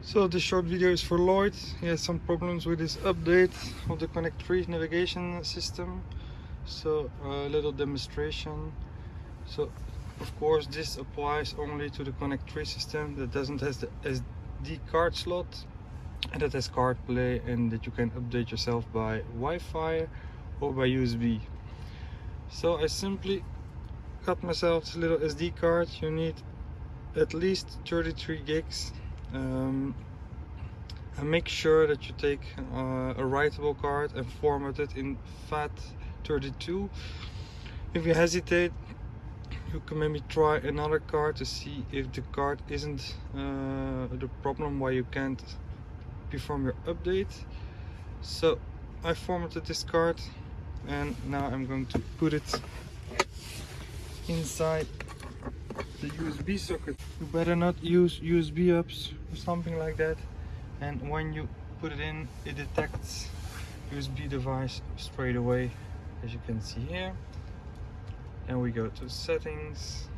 So this short video is for Lloyd. He has some problems with his update of the Connect 3 navigation system. So a little demonstration. So of course this applies only to the Connect 3 system that doesn't have the SD card slot and that has CarPlay and that you can update yourself by Wi-Fi or by USB. So I simply got myself this little SD card. You need at least 33 gigs um, and make sure that you take uh, a writable card and format it in FAT32 if you hesitate you can maybe try another card to see if the card isn't uh, the problem why you can't perform your update. So I formatted this card and now I'm going to put it inside the USB socket. You better not use USB hubs or something like that. And when you put it in, it detects USB device straight away, as you can see here. And we go to settings,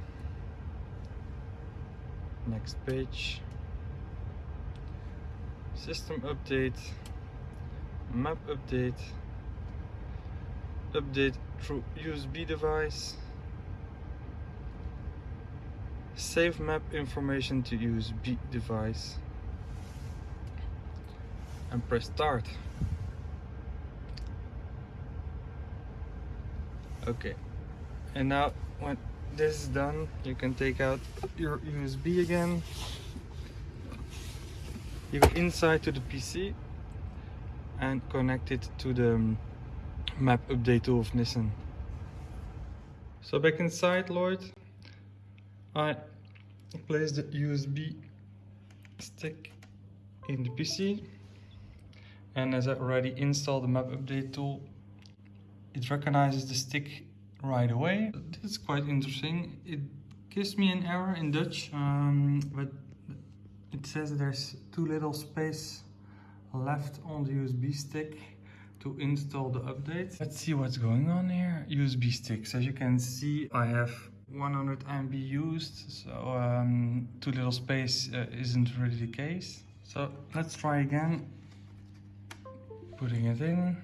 next page, system update, map update, update through USB device, Save map information to USB device and press start. Okay, and now when this is done, you can take out your USB again. You go inside to the PC and connect it to the um, map update tool of Nissan. So back inside Lloyd, I place the USB stick in the PC and as I already installed the map update tool it recognizes the stick right away. This is quite interesting. It gives me an error in Dutch um, but it says there's too little space left on the USB stick to install the update. Let's see what's going on here. USB sticks. As you can see, I have 100 MB used, so um, too little space uh, isn't really the case. So let's try again, putting it in.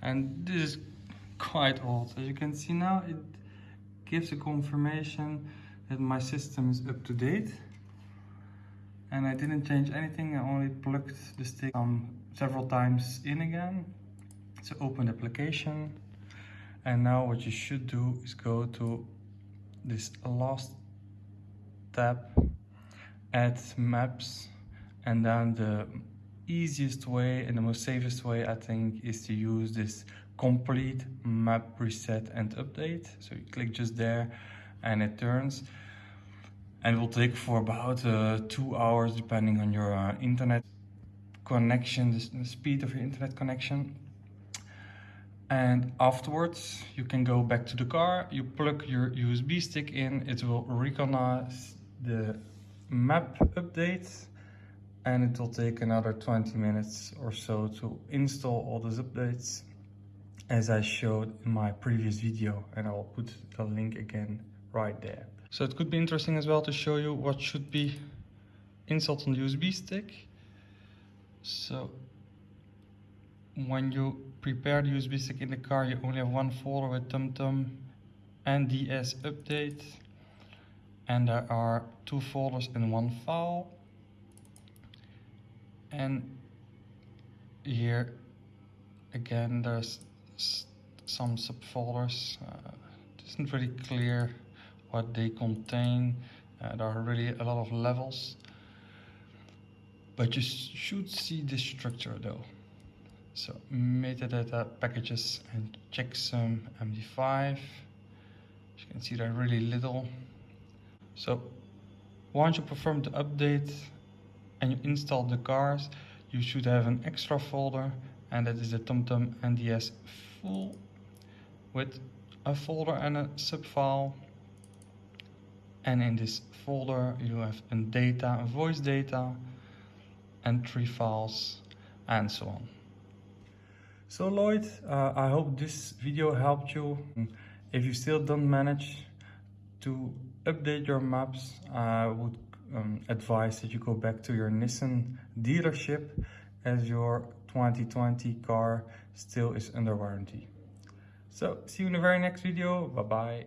And this is quite old. As you can see now, it gives a confirmation that my system is up to date. And I didn't change anything I only plugged the stick several times in again. So open the application. And now what you should do is go to this last tab add maps and then the easiest way and the most safest way I think is to use this complete map reset and update. So you click just there and it turns. And it will take for about uh, two hours depending on your uh, internet connection the, speed of your internet connection. And afterwards you can go back to the car you plug your USB stick in it will recognize the map update and it will take another 20 minutes or so to install all those updates as I showed in my previous video and I'll put the link again right there. So it could be interesting as well to show you what should be installed on the USB stick. So when you prepare the USB stick in the car you only have one folder with TomTom NDS update and there are two folders in one file and here again there's some subfolders. Uh, it isn't really clear what they contain. Uh, there are really a lot of levels. But you should see this structure though. So metadata packages and checksum MD5. As you can see there are really little. So once you perform the update and you install the cars, you should have an extra folder and that is the TomTom NDS full with a folder and a subfile and in this folder you have a data, a voice data entry files and so on. So Lloyd, uh, I hope this video helped you. If you still don't manage to update your maps, I would um, advise that you go back to your Nissan dealership as your 2020 car still is under warranty. So see you in the very next video. Bye bye.